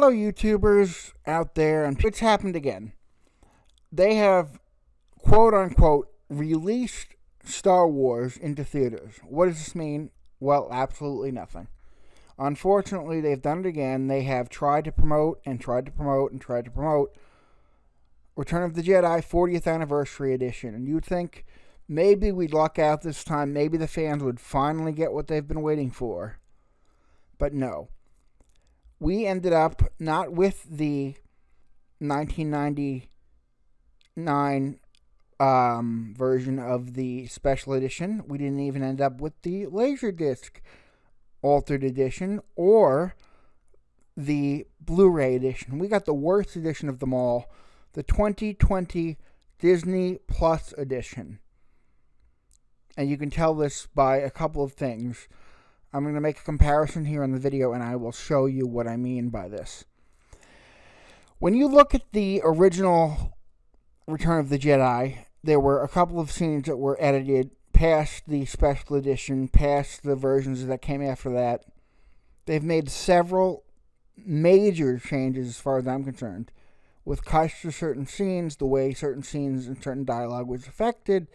fellow YouTubers out there, and it's happened again. They have, quote unquote, released Star Wars into theaters. What does this mean? Well, absolutely nothing. Unfortunately, they've done it again. They have tried to promote and tried to promote and tried to promote Return of the Jedi 40th Anniversary Edition. And you'd think maybe we'd luck out this time. Maybe the fans would finally get what they've been waiting for. But no. We ended up not with the 1999 um, version of the special edition. We didn't even end up with the Laserdisc altered edition or the Blu ray edition. We got the worst edition of them all the 2020 Disney Plus edition. And you can tell this by a couple of things. I'm going to make a comparison here in the video and I will show you what I mean by this. When you look at the original Return of the Jedi, there were a couple of scenes that were edited past the special edition, past the versions that came after that. They've made several major changes as far as I'm concerned with cuts to certain scenes, the way certain scenes and certain dialogue was affected,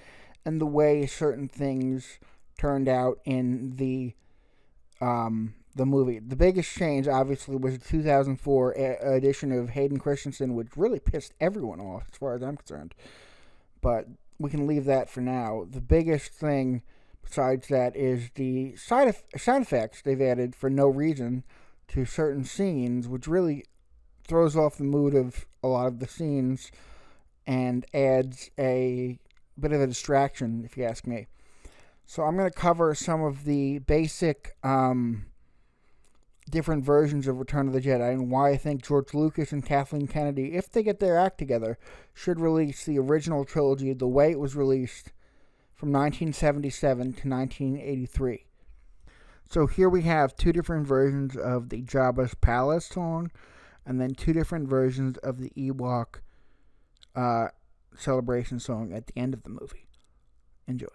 and the way certain things turned out in the um, the movie. The biggest change, obviously, was the 2004 edition of Hayden Christensen, which really pissed everyone off, as far as I'm concerned. But we can leave that for now. The biggest thing, besides that, is the side, side effects they've added for no reason to certain scenes, which really throws off the mood of a lot of the scenes and adds a bit of a distraction, if you ask me. So I'm going to cover some of the basic um, different versions of Return of the Jedi and why I think George Lucas and Kathleen Kennedy, if they get their act together, should release the original trilogy the way it was released from 1977 to 1983. So here we have two different versions of the Jabba's Palace song and then two different versions of the Ewok uh, celebration song at the end of the movie. Enjoy.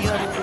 Mayor.